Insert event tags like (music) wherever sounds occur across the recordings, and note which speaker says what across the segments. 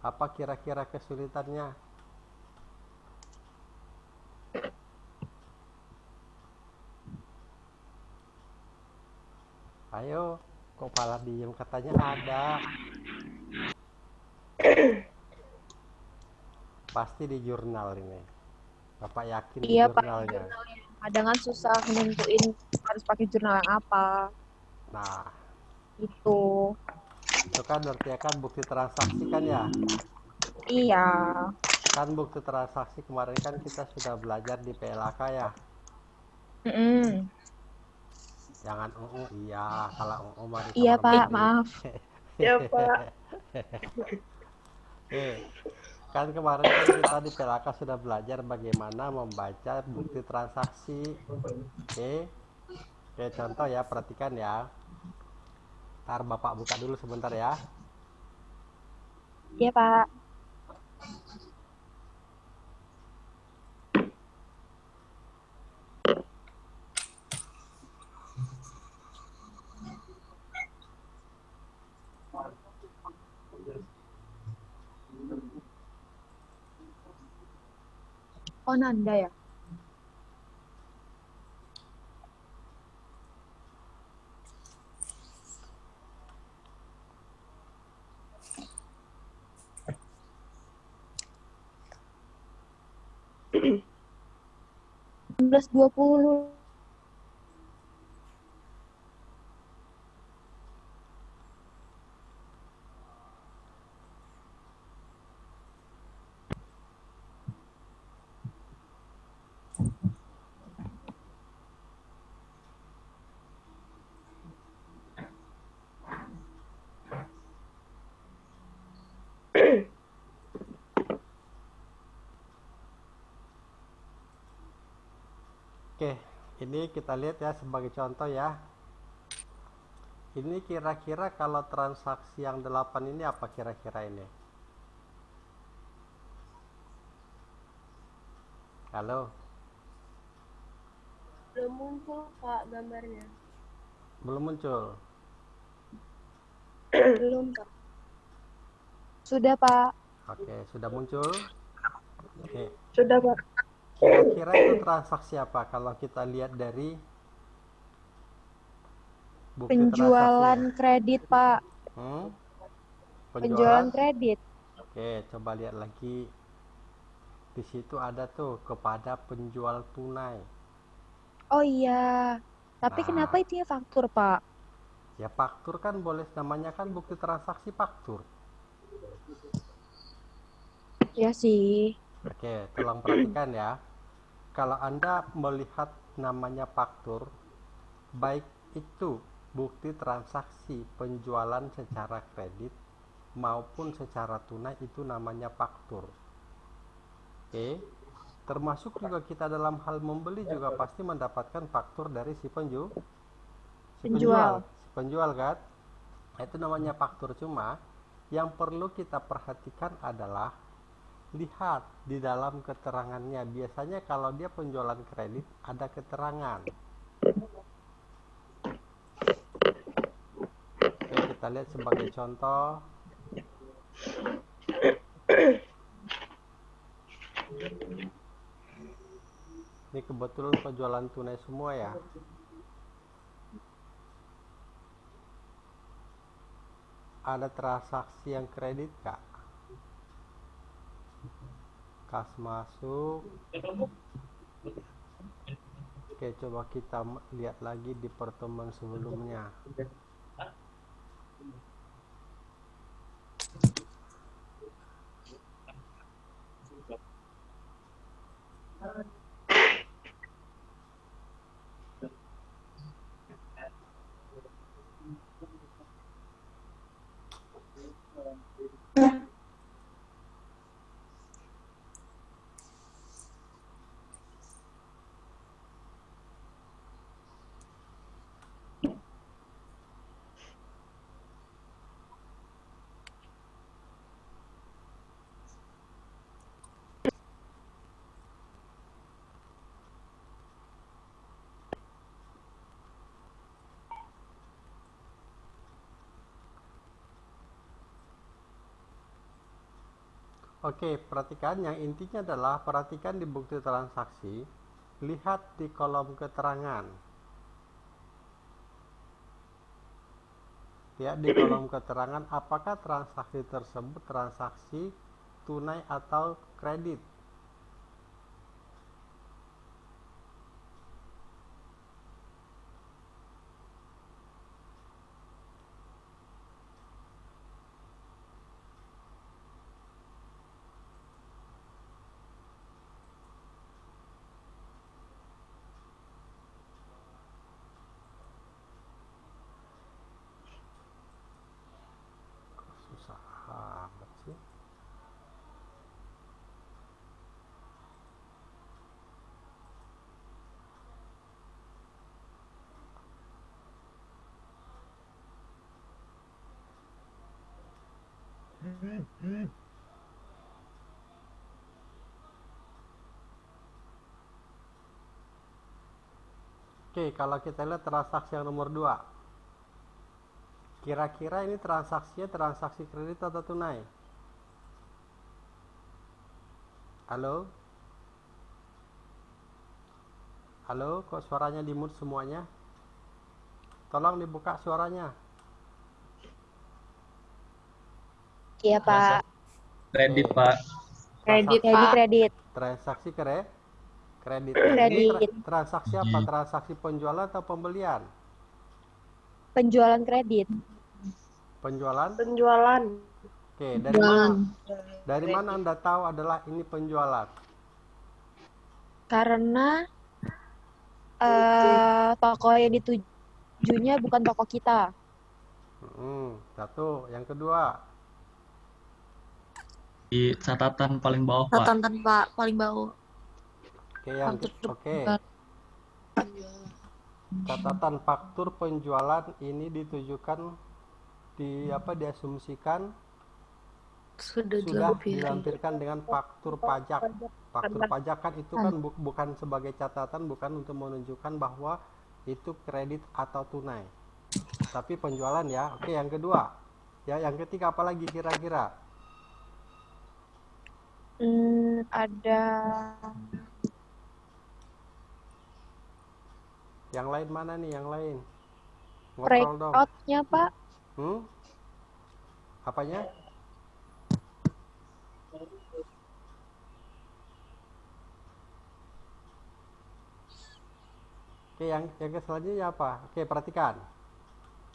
Speaker 1: Apa kira-kira kesulitannya? Ayo, kok malah diem katanya ada. Pasti di jurnal ini. Bapak yakin di
Speaker 2: Iya, Pak.
Speaker 1: jurnalnya.
Speaker 2: Kadang kan susah nentuin harus pakai jurnal yang apa.
Speaker 1: Nah,
Speaker 2: Itu.
Speaker 1: Itu kan berarti kan bukti transaksi kan ya?
Speaker 2: Iya.
Speaker 1: Kan bukti transaksi kemarin kan kita sudah belajar di PLAK ya.
Speaker 2: Mm-mm.
Speaker 1: Jangan UU, iya. Kalau UU mah di
Speaker 2: Iya,
Speaker 1: kamar
Speaker 2: Pak.
Speaker 1: mandi.
Speaker 2: Maaf. (laughs)
Speaker 3: Ya, Pak.
Speaker 1: Eh, kan kemarin kan kita di PLAK sudah belajar bagaimana membaca bukti transaksi. Oke. Oke, contoh ya, perhatikan ya. Ntar Bapak buka dulu sebentar ya.
Speaker 2: Iya, Pak. Oh, Nanda ya?
Speaker 1: 1920 ini kita lihat ya sebagai contoh ya. Ini kira-kira kalau transaksi yang 8 ini apa kira-kira ini? Halo,
Speaker 3: Belum muncul, Pak, gambarnya.
Speaker 1: belum muncul.
Speaker 2: belum, Pak. Sudah, Pak.
Speaker 1: Oke, sudah muncul. Oke,
Speaker 3: Sudah, Pak.
Speaker 1: Kira-kira itu transaksi apa kalau kita lihat dari bukti
Speaker 2: Penjualan kredit, Pak.
Speaker 1: Hmm?
Speaker 2: Penjualan kredit.
Speaker 1: Oke, coba lihat lagi. Di situ ada tuh kepada penjual tunai.
Speaker 2: Oh iya. Tapi
Speaker 1: Nah.
Speaker 2: kenapa itu ya faktur, Pak?
Speaker 1: Ya faktur kan boleh namanya kan bukti transaksi faktur.
Speaker 2: Ya sih.
Speaker 1: Oke, tolong perhatikan ya. Kalau Anda melihat namanya faktur, baik itu bukti transaksi penjualan secara kredit maupun secara tunai itu namanya faktur. Oke. Termasuk juga kita dalam hal membeli juga pasti mendapatkan faktur dari si penju si
Speaker 2: Penjual.
Speaker 1: Si penjual kan? Nah, Itu namanya faktur cuma yang perlu kita perhatikan adalah lihat di dalam keterangannya. Biasanya kalau dia penjualan kredit ada keterangan. Oke, kita lihat sebagai contoh. Ini kebetulan penjualan tunai semua ya. Ada transaksi yang kredit kak? kas masuk oke coba kita lihat lagi di pertemuan sebelumnya Oke, perhatikan yang intinya adalah perhatikan di bukti transaksi, lihat di kolom keterangan. Ya, di kolom keterangan apakah transaksi tersebut transaksi tunai atau kredit. Kok susah amat sih. Oke, kalau kita lihat transaksi yang nomor 2. Kira-kira ini transaksinya transaksi kredit atau tunai? Halo? Halo, kok suaranya di mute semuanya? Tolong dibuka suaranya.
Speaker 2: Iya, Pak.
Speaker 4: Kredit, Pak.
Speaker 2: Kredit, kredit, kredit.
Speaker 1: Transaksi kre kredit.
Speaker 2: Kredit.
Speaker 1: Ini tra- transaksi apa? Transaksi penjualan atau pembelian?
Speaker 2: Penjualan kredit.
Speaker 1: Penjualan?
Speaker 3: Penjualan.
Speaker 1: Oke, dari mana? Dari mana Anda tahu adalah ini penjualan?
Speaker 2: Karena eh toko yang ditujunya bukan toko kita.
Speaker 1: Hmm, satu. Yang kedua,
Speaker 4: Di catatan paling bawah, Pak.
Speaker 5: Catatan Pak paling bawah.
Speaker 1: oke yang oke. Catatan faktur penjualan ini ditujukan di apa diasumsikan
Speaker 5: Sudah
Speaker 1: sudah dilampirkan dengan faktur pajak. Faktur pajak kan itu kan bu- bukan sebagai catatan, bukan untuk menunjukkan bahwa itu kredit atau tunai. Tapi penjualan ya. Oke, yang kedua. Ya, yang ketiga apa lagi kira-kira?
Speaker 2: Hmm, ada
Speaker 1: Yang lain mana nih? Yang lain? Ngobrol dong.
Speaker 2: breakout-nya, Pak.
Speaker 1: Hmm? Apanya? Oke, yang yang selanjutnya apa? Oke, perhatikan.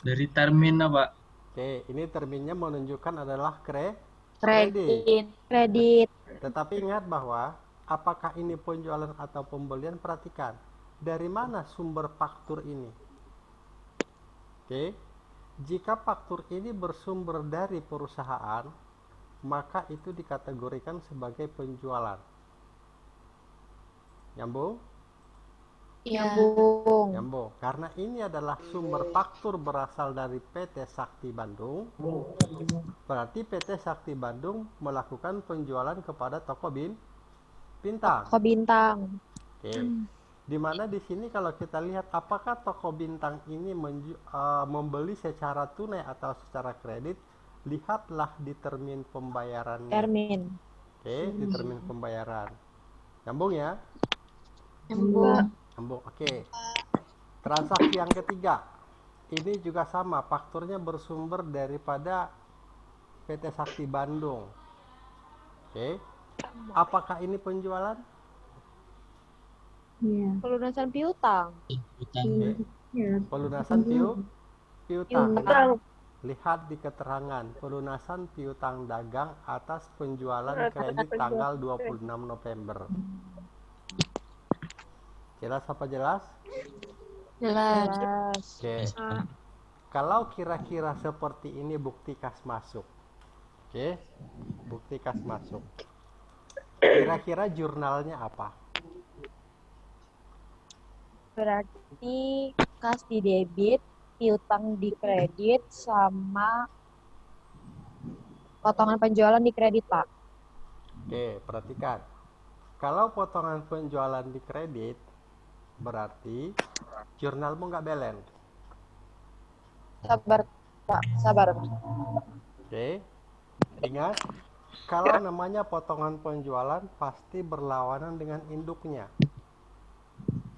Speaker 4: Dari termin, Pak.
Speaker 1: Oke, ini terminnya menunjukkan adalah kre
Speaker 2: Kredit. Kredit.
Speaker 1: Tetapi ingat bahwa apakah ini penjualan atau pembelian? Perhatikan. Dari mana sumber faktur ini? Oke. Jika faktur ini bersumber dari perusahaan, maka itu dikategorikan sebagai penjualan. Nyambung?
Speaker 5: Iya.
Speaker 2: Nyambung.
Speaker 1: Nyambung. Karena ini adalah sumber faktur berasal dari PT Sakti Bandung. Berarti PT Sakti Bandung melakukan penjualan kepada toko bin bintang.
Speaker 2: Toko bintang.
Speaker 1: Oke. Di mana di sini kalau kita lihat apakah toko bintang ini menju- eh, membeli secara tunai atau secara kredit, lihatlah di termin pembayarannya.
Speaker 2: Termin.
Speaker 1: Oke, di termin pembayaran. Nyambung ya?
Speaker 5: Nyambung.
Speaker 1: Oke. Transaksi yang ketiga. Ini juga sama, fakturnya bersumber daripada PT Sakti Bandung. Oke. Apakah ini penjualan?
Speaker 2: Pelunasan piutang.
Speaker 4: Utang.
Speaker 1: Oke. Pelunasan piu piutang.
Speaker 3: Utang.
Speaker 1: Lihat di keterangan pelunasan piutang dagang atas penjualan kredit tanggal 26 November. Jelas apa jelas?
Speaker 5: Jelas.
Speaker 2: Jelas.
Speaker 1: Oke. Kalau kira-kira seperti ini bukti kas masuk. Oke. Bukti kas masuk. Kira-kira jurnalnya apa?
Speaker 2: Berarti kas di debit, piutang di kredit, sama potongan penjualan di kredit, Pak.
Speaker 1: Oke, perhatikan. Kalau potongan penjualan di kredit, berarti jurnalmu nggak balance.
Speaker 2: Sabar, Pak. Sabar.
Speaker 1: Oke. Ingat, Kalau namanya potongan penjualan pasti berlawanan dengan induknya.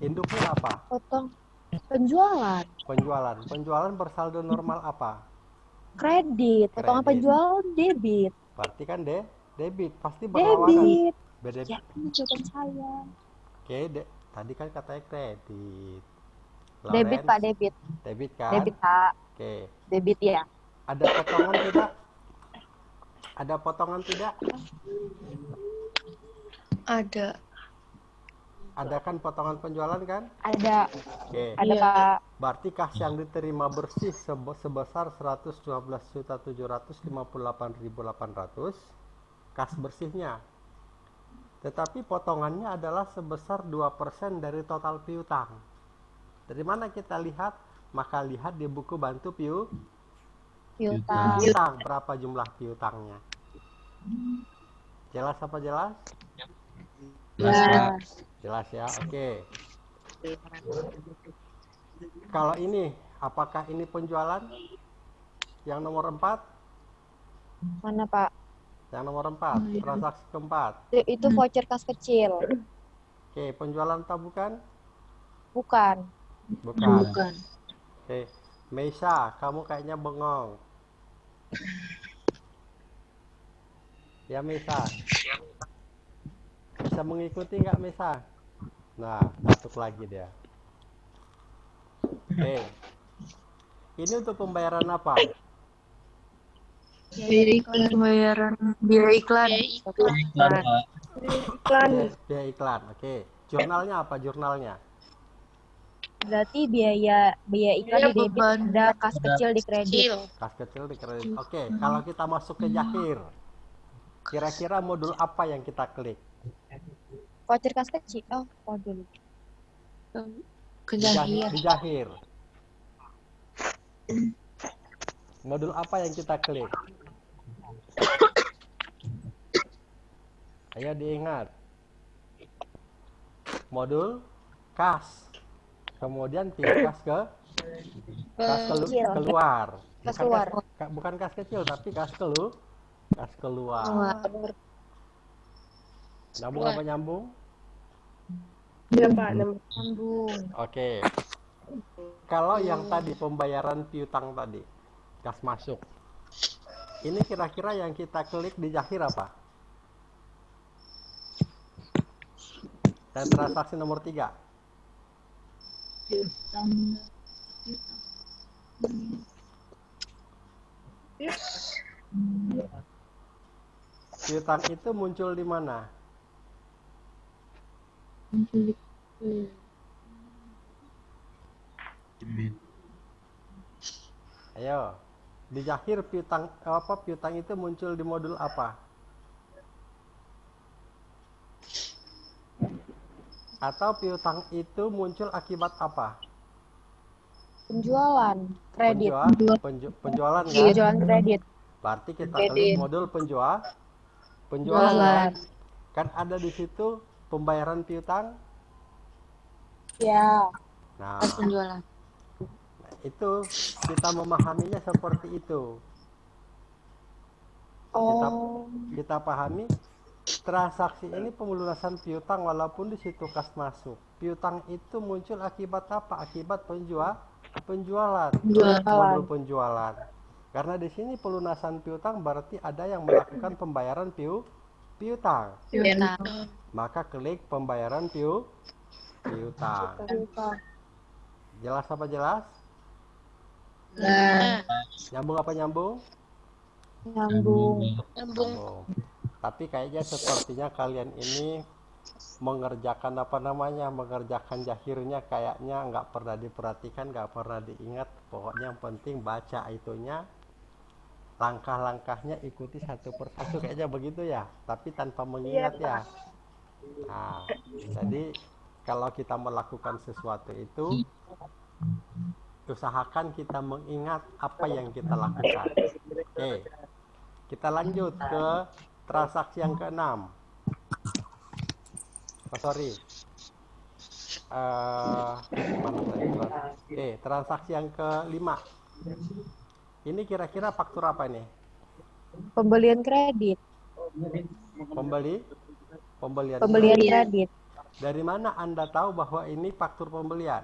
Speaker 1: Induknya apa?
Speaker 2: Potong penjualan.
Speaker 1: Penjualan. Penjualan bersaldo normal apa?
Speaker 2: Kredit. Potongan
Speaker 1: Kredit.
Speaker 2: penjualan debit.
Speaker 1: Berarti kan de debit pasti berlawanan.
Speaker 2: Debit.
Speaker 1: Beda.
Speaker 2: Ya, saya.
Speaker 1: Oke, de- tadi kan katanya kredit.
Speaker 2: Debit,
Speaker 1: Lawrence,
Speaker 2: Pak, debit.
Speaker 1: Debit kan?
Speaker 2: Debit, Pak.
Speaker 1: Oke.
Speaker 2: Debit ya.
Speaker 1: Ada potongan tidak? Ada potongan tidak?
Speaker 5: Ada.
Speaker 1: Ada kan potongan penjualan kan?
Speaker 2: Ada.
Speaker 1: Oke.
Speaker 2: Ada,
Speaker 5: Iya.
Speaker 2: Pak.
Speaker 1: Berarti kas yang diterima bersih sebe- sebesar 112.758.800 kas bersihnya. Tetapi potongannya adalah sebesar 2% dari total piutang. Dari mana kita lihat? Maka lihat di buku bantu piu
Speaker 2: Piutang.
Speaker 1: piutang berapa jumlah piutangnya. Jelas apa jelas?
Speaker 4: Jelas.
Speaker 2: Ya.
Speaker 1: Jelas ya. Oke. Kalau ini apakah ini penjualan? Yang nomor 4?
Speaker 2: Mana, Pak?
Speaker 1: Yang nomor 4, transaksi keempat.
Speaker 2: Itu, itu voucher kas kecil.
Speaker 1: Oke, penjualan atau bukan?
Speaker 2: Bukan.
Speaker 1: Bukan.
Speaker 5: Bukan.
Speaker 1: Oke, Meisa, kamu kayaknya bengong. Ya, Meisa. Bisa mengikuti nggak, Meisa? Nah, batuk lagi dia. Oke. Ini untuk pembayaran apa?
Speaker 5: Biaya iklan. Pembayaran biaya iklan.
Speaker 4: Iklan, Pak.
Speaker 3: Iklan.
Speaker 1: Biaya, biaya iklan. Oke. Jurnalnya apa jurnalnya?
Speaker 2: Berarti biaya biaya iklan
Speaker 5: Biaya
Speaker 2: di debit
Speaker 5: beban.
Speaker 2: ada kas kecil di kredit.
Speaker 1: Kas kecil di kredit. Oke, kalau kita masuk ke Jahir, kira-kira modul apa yang kita klik?
Speaker 2: Voucher kas kecil. Oh, modul.
Speaker 1: Di Jahir.
Speaker 5: Kejahir. (clears throat)
Speaker 1: Di Jahir. Modul apa yang kita klik? Ayo diingat. Modul kas. Kemudian pilih (coughs) kas ke kas kelu-
Speaker 2: Kecil.
Speaker 1: keluar.
Speaker 2: Kas
Speaker 1: Bukan
Speaker 2: keluar.
Speaker 1: ka- bukan kas kecil tapi kas kelu kas keluar. Nyambung apa nyambung?
Speaker 3: Iya, Pak. Nomor
Speaker 2: Sambung.
Speaker 1: Oke. Kalau yang tadi pembayaran piutang tadi, kas masuk. Ini kira-kira yang kita klik di Jahir apa? Dan transaksi nomor tiga. Piutang itu muncul di mana?
Speaker 4: Debit.
Speaker 1: Ayo. Di Jahir piutang apa piutang itu muncul di modul apa? Atau piutang itu muncul akibat apa?
Speaker 2: Penjualan kredit.
Speaker 1: Penjual, penju- penjualan kan?
Speaker 2: Penjualan kredit.
Speaker 1: Berarti kita
Speaker 2: Kredit.
Speaker 1: klik modul penjual penjualan
Speaker 2: Penjualan.
Speaker 1: kan? Ada di situ pembayaran piutang.
Speaker 2: Ya.
Speaker 1: Nah,
Speaker 5: penjualan.
Speaker 1: Itu kita memahaminya seperti itu. Kita
Speaker 2: Oh.
Speaker 1: kita pahami transaksi ini pemelunasan piutang walaupun di situ kas masuk. Piutang itu muncul akibat apa? Akibat penjual penjualan.
Speaker 5: Penjualan.
Speaker 1: Modul penjualan. Karena di sini pelunasan piutang berarti ada yang melakukan pembayaran piu piutang.
Speaker 5: Piutang.
Speaker 1: Maka klik pembayaran piu. Piutang. Jelas apa jelas?
Speaker 5: Nah.
Speaker 1: Nyambung apa nyambung?
Speaker 2: Nyambung.
Speaker 5: Nyambung.
Speaker 1: Oh. Tapi kayaknya sepertinya kalian ini mengerjakan apa namanya mengerjakan jahirnya kayaknya nggak pernah diperhatikan nggak pernah diingat pokoknya yang penting baca itunya langkah-langkahnya ikuti satu persatu kayaknya begitu ya tapi tanpa mengingat ya nah jadi kalau kita melakukan sesuatu itu usahakan kita mengingat apa yang kita lakukan oke kita lanjut ke transaksi yang keenam oh, sorry tadi? Oke, transaksi yang kelima. Ini kira-kira faktur apa ini?
Speaker 2: Pembelian kredit.
Speaker 1: Pembeli? Pembelian.
Speaker 2: Pembelian kredit.
Speaker 1: Dari mana Anda tahu bahwa ini faktur pembelian?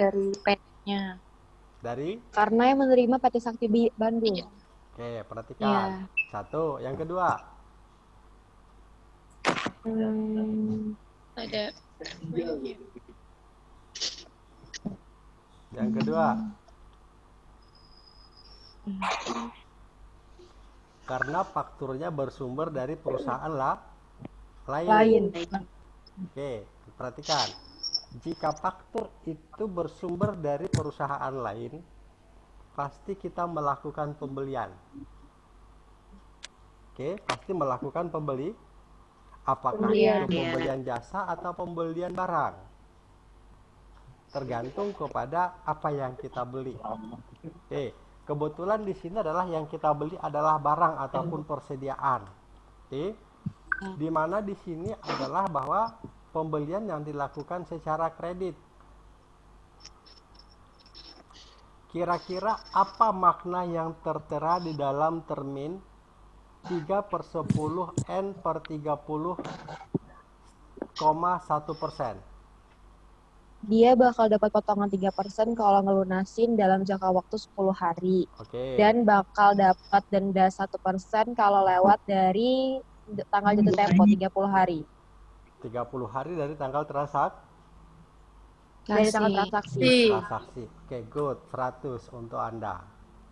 Speaker 5: Dari PT-nya.
Speaker 1: Dari?
Speaker 2: Karena yang menerima PT Sakti Bandung.
Speaker 1: Oke, perhatikan. Satu. Yang kedua.
Speaker 2: Hmm,
Speaker 5: Ada.
Speaker 1: Yang kedua. Karena fakturnya bersumber dari perusahaan lah lain.
Speaker 2: lain.
Speaker 1: Oke, perhatikan. Jika faktur itu bersumber dari perusahaan lain, pasti kita melakukan pembelian. Oke, pasti melakukan pembeli. Apakah
Speaker 2: Pembelian.
Speaker 1: itu pembelian jasa atau pembelian barang? Tergantung kepada apa yang kita beli. Oke, kebetulan di sini adalah yang kita beli adalah barang ataupun persediaan. Oke, di mana di sini adalah bahwa pembelian yang dilakukan secara kredit. Kira-kira apa makna yang tertera di dalam termin 3 per 10 N per 30,1 persen?
Speaker 2: Dia bakal dapat potongan 3% kalau ngelunasin dalam jangka waktu 10 hari.
Speaker 1: Oke.
Speaker 2: Dan bakal dapat denda 1% kalau lewat dari tanggal jatuh tempo 30 hari.
Speaker 1: 30 hari dari tanggal transak
Speaker 2: Dari tanggal transaksi.
Speaker 1: transaksi. Oke, good. 100 untuk Anda.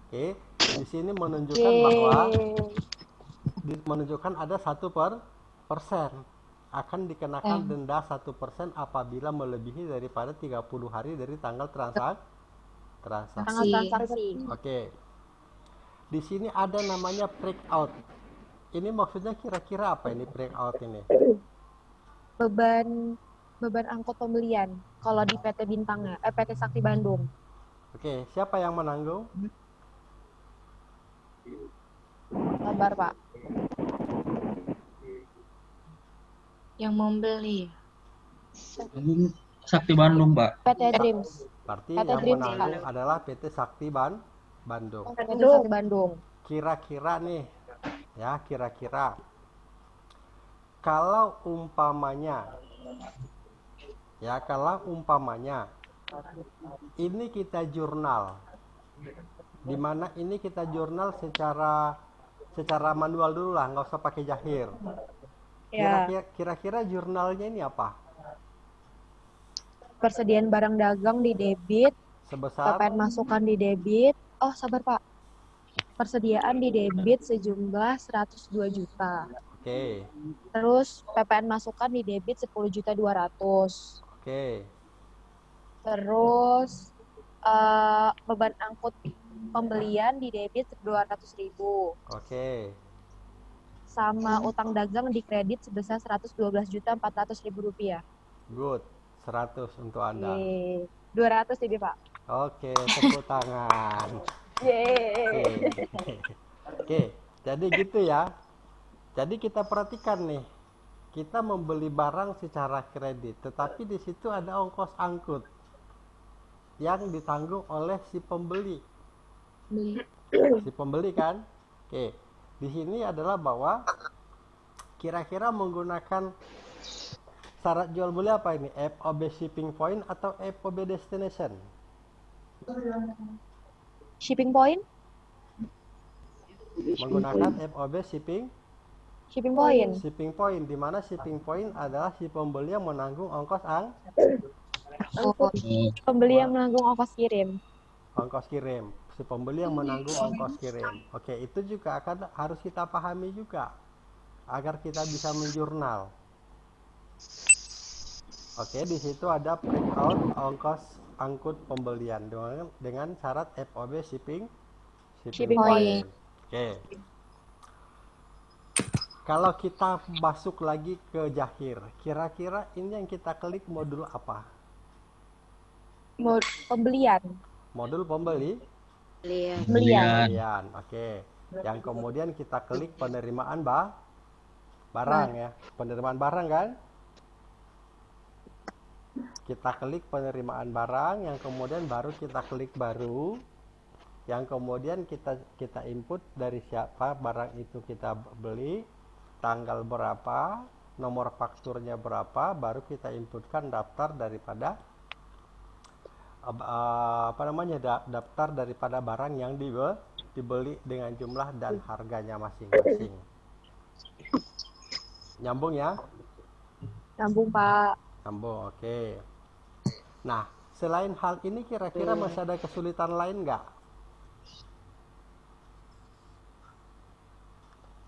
Speaker 1: Oke. Di sini menunjukkan bahwa di- menunjukkan ada satu per persen akan dikenakan denda satu persen apabila melebihi daripada 30 hari dari tanggal transak transaksi.
Speaker 2: Tanggal transaksi.
Speaker 1: Oke. Di sini ada namanya breakout. Ini maksudnya kira-kira apa ini breakout ini?
Speaker 2: Beban beban angkut pembelian kalau di PT Bintangnya, eh PT Sakti Bandung.
Speaker 1: Oke, siapa yang menanggung?
Speaker 2: Sabar, Pak.
Speaker 5: Yang membeli.
Speaker 4: Sakti Bandung, Pak.
Speaker 2: PT Dreams.
Speaker 1: Berarti
Speaker 2: PT
Speaker 1: yang
Speaker 2: Dreams,
Speaker 1: menanggung adalah PT Sakti Ban Bandung.
Speaker 2: PT Sakti Bandung.
Speaker 1: Kira-kira nih, ya kira-kira kalau umpamanya, ya kalau umpamanya ini kita jurnal, di mana ini kita jurnal secara secara manual dulu lah, nggak usah pakai jahir.
Speaker 2: Ya,
Speaker 1: Kira-kira, kira-kira jurnalnya ini apa?
Speaker 2: persediaan barang dagang di debit,
Speaker 1: Sebesar
Speaker 2: PPN masukan di debit. Oh, sabar, Pak. Persediaan di debit sejumlah 102 juta.
Speaker 1: Oke,
Speaker 2: Terus PPN masukan di debit 10 juta 200.
Speaker 1: oke,
Speaker 2: Terus eh, beban angkut pembelian di debit 200 ribu.
Speaker 1: oke.
Speaker 2: Sama utang dagang di kredit sebesar 112 juta 400 ribu rupiah.
Speaker 1: Good. 100 untuk Anda.
Speaker 2: Yeay. 200 jadi Pak.
Speaker 1: Oke, tepuk tangan. (laughs)
Speaker 2: Yeay.
Speaker 1: Oke. Oke, jadi gitu ya. Jadi kita perhatikan nih. Kita membeli barang secara kredit, tetapi di situ ada ongkos angkut yang ditanggung oleh si pembeli.
Speaker 5: Beli.
Speaker 1: Si pembeli kan? Oke. Di sini adalah bahwa kira-kira menggunakan syarat jual beli apa ini? FOB shipping point atau FOB destination?
Speaker 2: Shipping point?
Speaker 1: Menggunakan FOB shipping
Speaker 2: Shipping point.
Speaker 1: shipping point di mana shipping point adalah si pembeli yang menanggung ongkos ang
Speaker 5: Oh,
Speaker 2: Pembeli yang menanggung ongkos kirim.
Speaker 1: ongkos kirim. Si pembeli yang menanggung ongkos kirim. Oke itu juga akan harus kita pahami juga agar kita bisa menjurnal. Oke di situ ada breakout ongkos angkut pembelian dengan dengan syarat FOB shipping shipping,
Speaker 2: Shipping
Speaker 1: point. Oke kalau kita masuk lagi ke Jahir, kira-kira ini yang kita klik modul apa?
Speaker 2: Mod- Pembelian.
Speaker 1: Modul pembeli?
Speaker 2: Pembelian.
Speaker 1: Pembelian, oke. Yang kemudian kita klik penerimaan ba barang ya, penerimaan barang kan? Kita klik penerimaan barang, yang kemudian baru kita klik baru. yang kemudian kita kita input dari siapa barang itu kita beli, tanggal berapa, nomor fakturnya berapa, baru kita inputkan daftar daripada eh, apa namanya da- daftar daripada barang yang dibe- dibeli dengan jumlah dan harganya masing-masing. Nyambung ya?
Speaker 2: Nyambung, Pak.
Speaker 1: Nyambung, oke. Nah, selain hal ini kira-kira masih ada kesulitan lain nggak?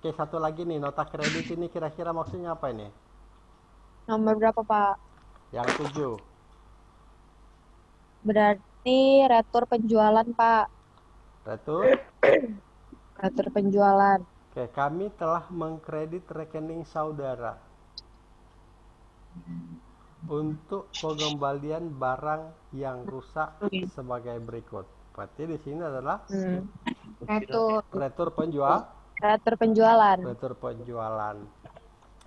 Speaker 1: Oke, satu lagi nih, nota kredit ini kira-kira maksudnya apa ini?
Speaker 2: Nomor berapa, Pak?
Speaker 1: Yang tujuh.
Speaker 2: Berarti retur penjualan, Pak.
Speaker 1: Retur. (clears throat)
Speaker 2: Retur penjualan.
Speaker 1: Oke, kami telah mengkredit rekening saudara untuk pengembalian barang yang rusak sebagai berikut. Berarti di sini adalah
Speaker 2: Hmm.
Speaker 5: Retur.
Speaker 1: retur penjual,
Speaker 2: Retur penjualan.
Speaker 1: retur penjualan.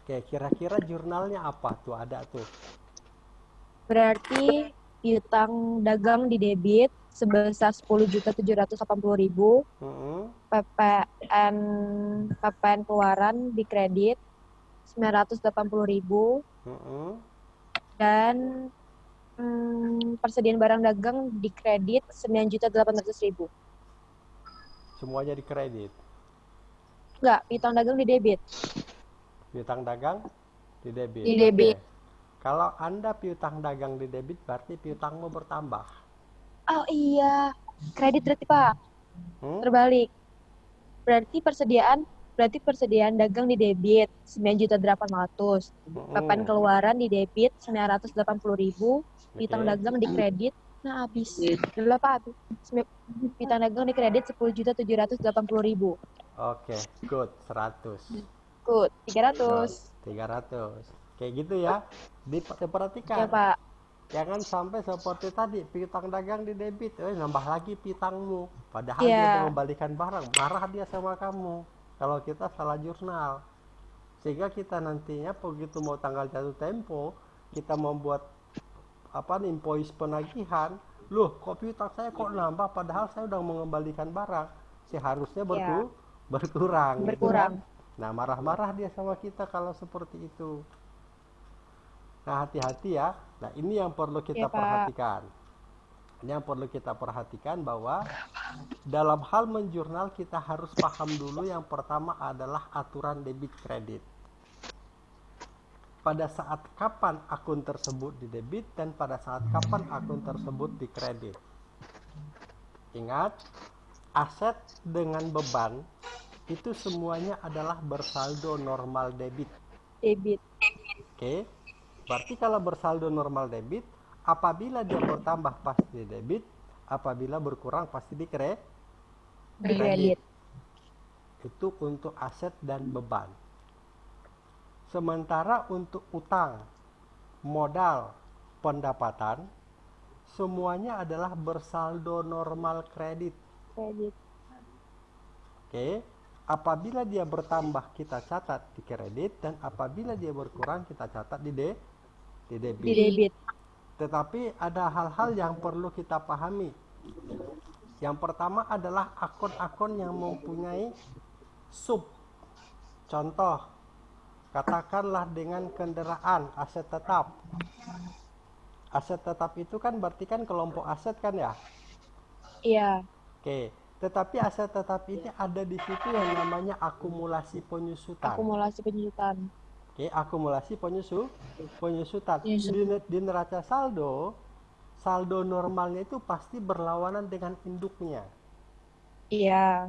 Speaker 1: Oke, kira-kira jurnalnya apa tuh? Ada tuh.
Speaker 2: Berarti piutang dagang di debit sebesar 10.780.000,
Speaker 1: Mm-mm.
Speaker 2: PPN PPN keluaran di kredit 980.000
Speaker 1: Mm-mm.
Speaker 2: dan hmm, persediaan barang dagang di kredit 9.800.000.
Speaker 1: Semuanya dikredit.
Speaker 2: Enggak, piutang dagang di debit.
Speaker 1: Piutang dagang di debit.
Speaker 2: Di debit.
Speaker 1: Oke. Kalau Anda piutang dagang di debit berarti piutangmu bertambah.
Speaker 2: Oh iya, kredit berarti Pak.
Speaker 1: Hmm?
Speaker 2: Terbalik. Berarti persediaan berarti persediaan dagang di debit 9.800.
Speaker 1: Mm-mm.
Speaker 2: PPN keluaran di debit 980.000, piutang
Speaker 1: Oke.
Speaker 2: dagang di kredit nah habis. Dulu Pak habis. Sembilan- Piutang dagang di kredit 10.780.000.
Speaker 1: Oke, good. 100.
Speaker 2: Good, 300.
Speaker 1: 300. Kayak gitu ya. Dip- Diperhatikan.
Speaker 2: Ya Pak.
Speaker 1: Jangan sampai seperti tadi piutang dagang di debit, eh nambah lagi piutangmu. Padahal
Speaker 2: Iya.
Speaker 1: dia mengembalikan barang, marah dia sama kamu. Kalau kita salah jurnal, sehingga kita nantinya begitu mau tanggal jatuh tempo, kita membuat apa nih invoice penagihan, loh kok piutang saya kok nambah padahal saya udah mengembalikan barang, seharusnya berku- berkurang. gitu
Speaker 2: Berkurang.
Speaker 1: kan. Nah marah-marah dia sama kita kalau seperti itu. Nah, hati-hati ya. Nah, ini yang perlu kita
Speaker 2: Pak.
Speaker 1: perhatikan. Ini yang perlu kita perhatikan bahwa dalam hal menjurnal kita harus paham dulu yang pertama adalah aturan debit kredit. Pada saat kapan akun tersebut di debit dan pada saat kapan akun tersebut di kredit. Ingat, aset dengan beban itu semuanya adalah bersaldo normal debit.
Speaker 2: Debit.
Speaker 1: Oke, berarti kalau bersaldo normal debit, apabila dia bertambah pasti debit, apabila berkurang pasti di kre,
Speaker 2: Di kredit.
Speaker 1: itu untuk aset dan beban. Sementara untuk utang, modal, pendapatan, semuanya adalah bersaldo normal kredit.
Speaker 2: Kredit.
Speaker 1: Oke, apabila dia bertambah kita catat di kredit dan apabila dia berkurang kita catat di de, di debit.
Speaker 2: Di debit.
Speaker 1: Tetapi ada hal-hal yang perlu kita pahami. Yang pertama adalah akun-akun yang mempunyai sub. Contoh, katakanlah dengan kendaraan aset tetap. Aset tetap itu kan berarti kan kelompok aset kan ya?
Speaker 2: Iya.
Speaker 1: Oke, tetapi aset tetap ini ada di situ yang namanya akumulasi penyusutan.
Speaker 2: Akumulasi penjutaan.
Speaker 1: Oke, akumulasi penyusu, penyusutan.
Speaker 5: Penyusutan.
Speaker 1: Di, di neraca saldo, saldo normalnya itu pasti berlawanan dengan induknya.
Speaker 2: Iya.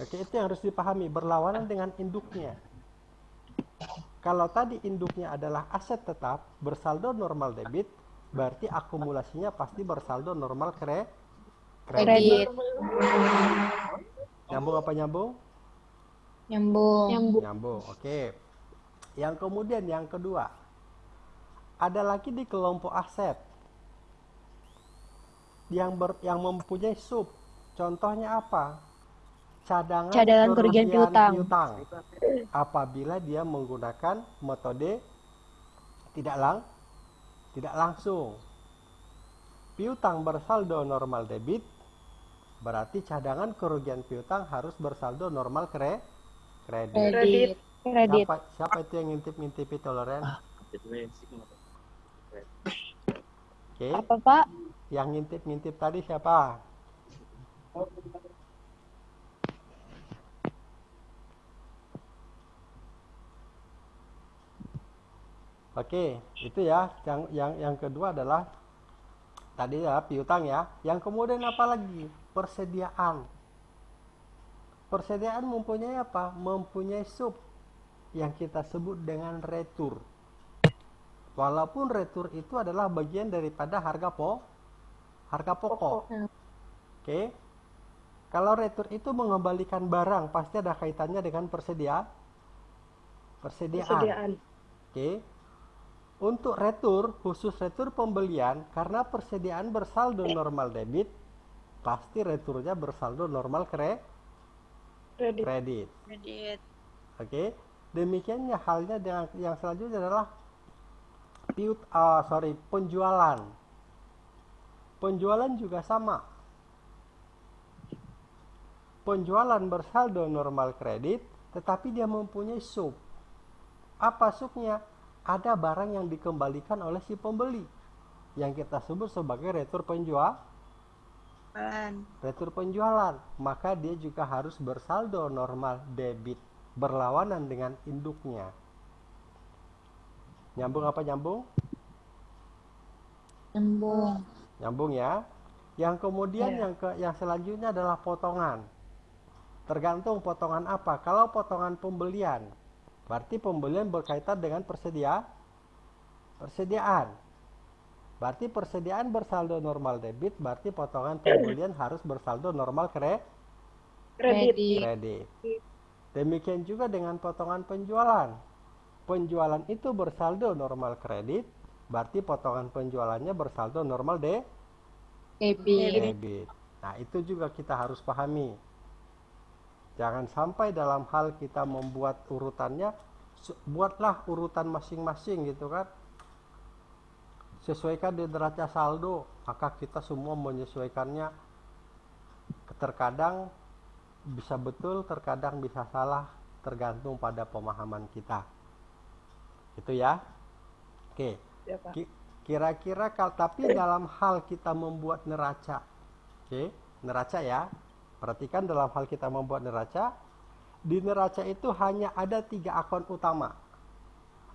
Speaker 1: Oke, itu yang harus dipahami, berlawanan dengan induknya. Kalau tadi induknya adalah aset tetap bersaldo normal debit, berarti akumulasinya pasti bersaldo normal kre kredit.
Speaker 2: Kredit.
Speaker 1: Nyambung apa nyambung?
Speaker 5: Nyambung.
Speaker 2: Nyambung.
Speaker 1: Nyambung. Oke. Yang kemudian yang kedua, ada lagi di kelompok aset yang ber, yang mempunyai sub. Contohnya apa? Cadangan,
Speaker 2: Cadangan kerugian piutang.
Speaker 1: Apabila dia menggunakan metode tidak lang tidak langsung. Piutang bersaldo normal debit Berarti cadangan kerugian piutang harus bersaldo normal kre kredit.
Speaker 3: Kredit.
Speaker 2: Kredit.
Speaker 1: Siapa, siapa itu yang ngintip-ngintipi toleran? Oke.
Speaker 2: Apa, Pak?
Speaker 1: Yang ngintip-ngintip tadi siapa? Oke, itu ya. Yang yang yang kedua adalah tadi ya piutang ya. Yang kemudian apa lagi? Persediaan. Persediaan mempunyai apa? Mempunyai sub yang kita sebut dengan retur. Walaupun retur itu adalah bagian daripada harga po harga pokok. Oke. Kalau retur itu mengembalikan barang, pasti ada kaitannya dengan persedia persediaan.
Speaker 3: Persediaan.
Speaker 1: Oke. Untuk retur, khusus retur pembelian, karena persediaan bersaldo normal debit, pasti returnya bersaldo normal kre
Speaker 3: Kredit.
Speaker 1: kredit.
Speaker 5: Kredit.
Speaker 1: Oke. Demikiannya halnya dengan yang selanjutnya adalah piut ah, sorry, penjualan. Penjualan juga sama. Penjualan bersaldo normal kredit, tetapi dia mempunyai sub. Apa subnya? Ada barang yang dikembalikan oleh si pembeli yang kita sebut sebagai retur penjual retur penjualan, maka dia juga harus bersaldo normal debit berlawanan dengan induknya. Nyambung apa nyambung?
Speaker 5: Nyambung.
Speaker 1: Nyambung ya. Yang kemudian
Speaker 3: Iya.
Speaker 1: yang ke yang selanjutnya adalah potongan. Tergantung potongan apa. Kalau potongan pembelian, berarti pembelian berkaitan dengan persedia persediaan. Berarti persediaan bersaldo normal debit, berarti potongan pembelian harus bersaldo normal kre
Speaker 3: Kredit.
Speaker 1: kredit. Demikian juga dengan potongan penjualan. Penjualan itu bersaldo normal kredit, berarti potongan penjualannya bersaldo normal de
Speaker 5: Debit.
Speaker 1: debit. Nah, itu juga kita harus pahami. Jangan sampai dalam hal kita membuat urutannya, buatlah urutan masing-masing gitu kan. Sesuaikan di neraca saldo, maka kita semua menyesuaikannya. Terkadang bisa betul, terkadang bisa salah, tergantung pada pemahaman kita. Itu ya. Oke.
Speaker 3: Ya, Pak.
Speaker 1: Kira-kira tapi dalam hal kita membuat neraca, oke, neraca ya. Perhatikan dalam hal kita membuat neraca, di neraca itu hanya ada tiga akun utama,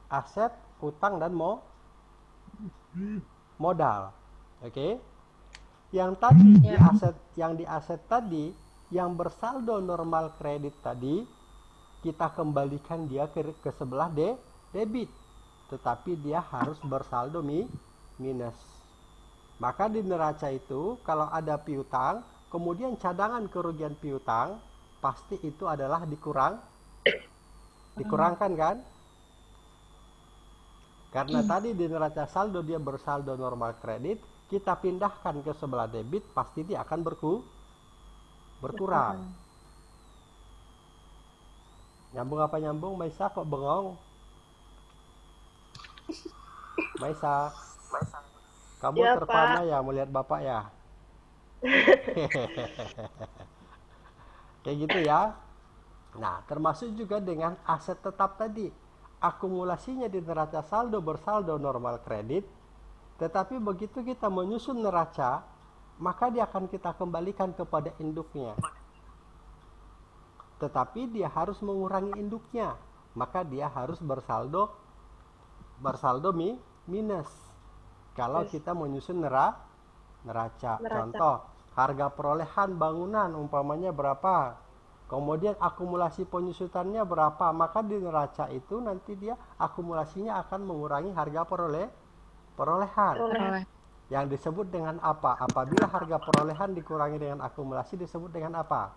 Speaker 1: aset, utang dan mo modal, oke. Yang tadi di
Speaker 5: Ya.
Speaker 1: aset, yang di aset tadi, yang bersaldo normal kredit tadi, kita kembalikan dia ke, ke sebelah de, debit tetapi dia harus bersaldo mi, minus. Maka di neraca itu kalau ada piutang, kemudian cadangan kerugian piutang, pasti itu adalah dikurang dikurangkan kan? Karena tadi di neraca saldo dia bersaldo normal kredit, kita pindahkan ke sebelah debit, pasti dia akan berku berkurang. Nyambung apa nyambung, Maisa kok bengong? Maisa, kamu
Speaker 3: Ya,
Speaker 1: terpana ya melihat bapak ya? Kayak gitu ya. Nah, termasuk juga dengan aset tetap tadi. Akumulasinya di neraca saldo bersaldo normal kredit. Tetapi begitu kita menyusun neraca, maka dia akan kita kembalikan kepada induknya. Tetapi dia harus mengurangi induknya, maka dia harus bersaldo bersaldo mi, minus. Kalau kita menyusun nera, neraca.
Speaker 3: Neraca.
Speaker 1: Contoh, harga perolehan bangunan umpamanya berapa? Kemudian akumulasi penyusutannya berapa? Maka di neraca itu nanti dia akumulasinya akan mengurangi harga peroleh perolehan. Yang disebut dengan apa? Apabila harga perolehan dikurangi dengan akumulasi disebut dengan apa?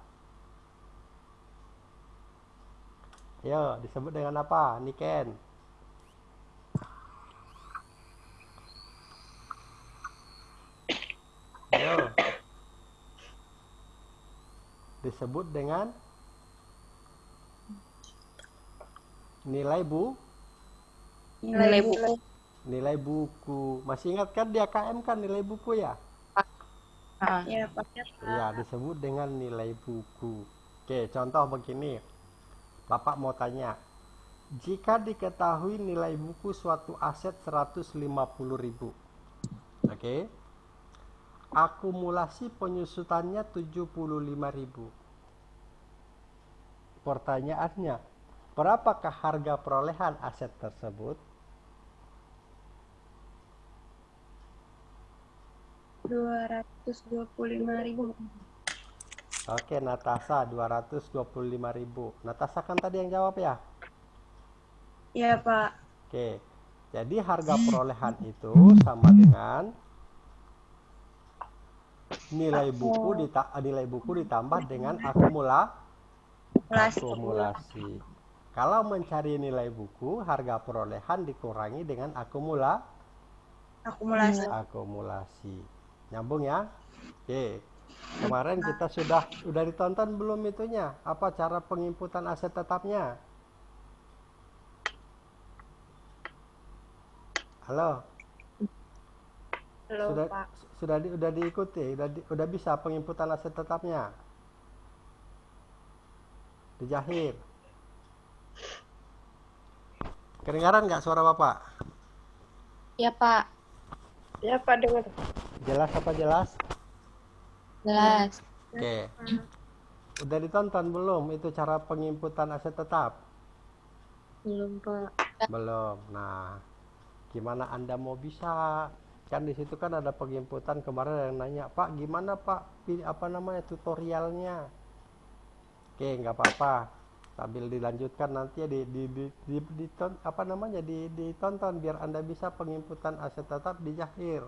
Speaker 1: Yo, disebut dengan apa? Niken. Yo. Disebut dengan nilai bu
Speaker 5: Nilai buku.
Speaker 1: nilai buku. Masih ingat kan di AKM kan nilai buku ya?
Speaker 5: Ah. Ya, Pak.
Speaker 1: Iya, disebut dengan nilai buku. Oke, contoh begini. Bapak mau tanya, jika diketahui nilai buku suatu aset 150.000. Oke. Akumulasi penyusutannya 75.000. Pertanyaannya, berapakah harga perolehan aset tersebut?
Speaker 3: 225.000.
Speaker 1: Oke, Natasha 225.000. Natasha kan tadi yang jawab ya?
Speaker 3: Ya, Pak.
Speaker 1: Oke. Jadi harga perolehan itu sama dengan nilai buku dita- nilai buku ditambah dengan akumula akumulasi. Kalau mencari nilai buku, harga perolehan dikurangi dengan akumula
Speaker 3: Akumulasi.
Speaker 1: akumulasi. Nyambung ya? Oke. Kemarin kita sudah sudah ditonton belum itunya? Apa cara penginputan aset tetapnya? Halo, Sudah
Speaker 3: Pak.
Speaker 1: sudah di, udah diikuti, udah di- udah bisa penginputan aset tetapnya? Dijahir. Kedengaran nggak suara Bapak?
Speaker 2: Ya, Pak.
Speaker 3: Ya, Pak, dengar.
Speaker 1: Jelas apa jelas?
Speaker 2: Jelas.
Speaker 1: Oke. Udah ditonton belum itu cara penginputan aset tetap?
Speaker 2: Belum, Pak.
Speaker 1: Belum. Nah, gimana Anda mau bisa? Kan di situ kan ada penginputan kemarin yang nanya, "Pak, gimana, Pak? Pilih apa namanya tutorialnya?" Oke, nggak apa-apa. Sambil dilanjutkan nanti ya di, di, di, di, diton- apa namanya di, ditonton biar Anda bisa penginputan aset tetap di Jahir.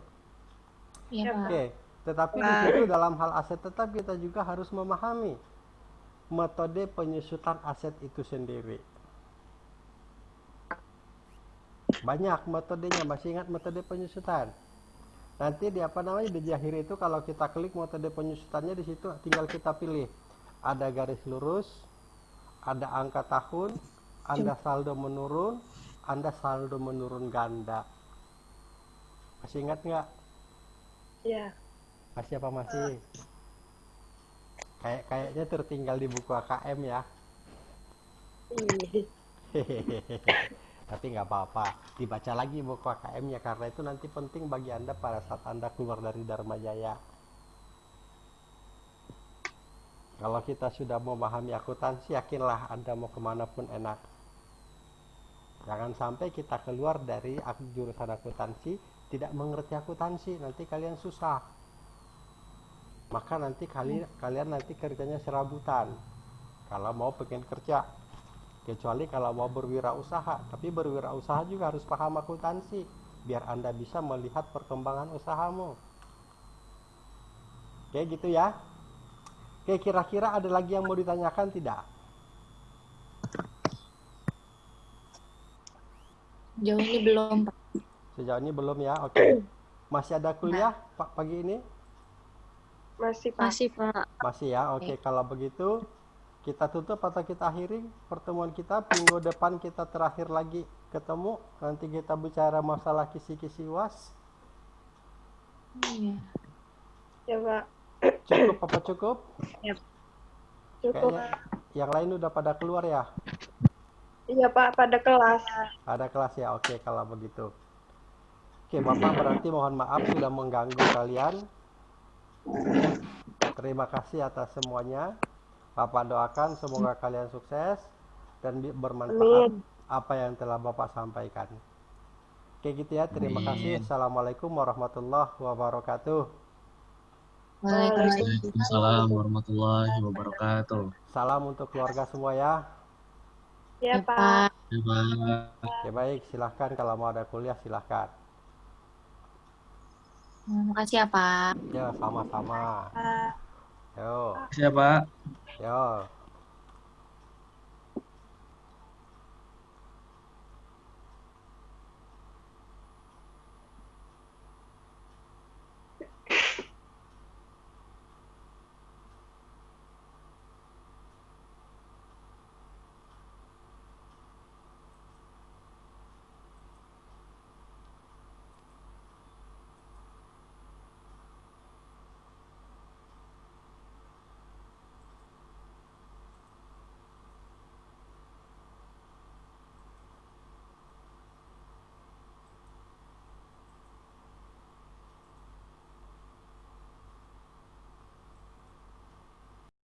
Speaker 2: Iya, Pak.
Speaker 1: Oke, tetapi di situ dalam hal aset tetap kita juga harus memahami metode penyusutan aset itu sendiri. Banyak metodenya, masih ingat metode penyusutan? Nanti di apa namanya di Jahir itu kalau kita klik metode penyusutannya di situ tinggal kita pilih. Ada garis lurus, ada angka tahun, Anda saldo menurun, Anda saldo menurun ganda. Masih ingat nggak?
Speaker 3: Ya.
Speaker 1: Masih apa masih? Kayak kayaknya tertinggal di buku AKM ya. (laughs) Tapi nggak apa-apa, dibaca lagi buku AKM-nya karena itu nanti penting bagi Anda pada saat Anda keluar dari Dharma Jaya. Kalau kita sudah memahami akuntansi, yakinlah Anda mau ke mana pun enak. Jangan sampai kita keluar dari jurusan akuntansi tidak mengerti akuntansi, nanti kalian susah. Maka nanti kalian kalian nanti kerjanya serabutan. Kalau mau pengen kerja, kecuali kalau mau berwirausaha, tapi berwirausaha juga harus paham akuntansi biar Anda bisa melihat perkembangan usahamu. Oke, gitu ya. Oke, kira-kira ada lagi yang mau ditanyakan tidak?
Speaker 2: Jauh ini belum, Pak.
Speaker 1: Sejauh ini belum ya. Oke. Masih ada kuliah Pak pagi ini?
Speaker 3: Masih, Pak.
Speaker 2: Masih, Pak.
Speaker 1: Masih ya. Oke, kalau begitu kita tutup atau kita akhiri pertemuan kita. Minggu depan kita terakhir lagi ketemu. Nanti kita bicara masalah kisi-kisi UAS.
Speaker 2: Iya.
Speaker 3: Ya, Pak.
Speaker 1: Cukup apa cukup?
Speaker 3: Cukup.
Speaker 1: Kayaknya yang lain udah pada keluar ya?
Speaker 3: Iya, Pak, pada kelas.
Speaker 1: Ada kelas ya? Oke, kalau begitu. Oke, Bapak berarti mohon maaf sudah mengganggu kalian. Terima kasih atas semuanya. Bapak doakan semoga kalian sukses dan bermanfaat apa yang telah Bapak sampaikan. Oke gitu ya, terima kasih. Assalamualaikum warahmatullahi wabarakatuh.
Speaker 4: Waalaikumsalam. Warahmatullahi wabarakatuh.
Speaker 1: Salam untuk keluarga semua ya.
Speaker 3: Ya,
Speaker 2: Ya,
Speaker 3: Pak.
Speaker 2: Pak.
Speaker 4: Ya, Pak.
Speaker 1: Oke baik, silahkan kalau mau ada kuliah silahkan.
Speaker 2: Terima kasih ya, Pak.
Speaker 1: Ya sama-sama.
Speaker 3: Pak.
Speaker 1: Yo,
Speaker 4: Siapa?
Speaker 1: Yo.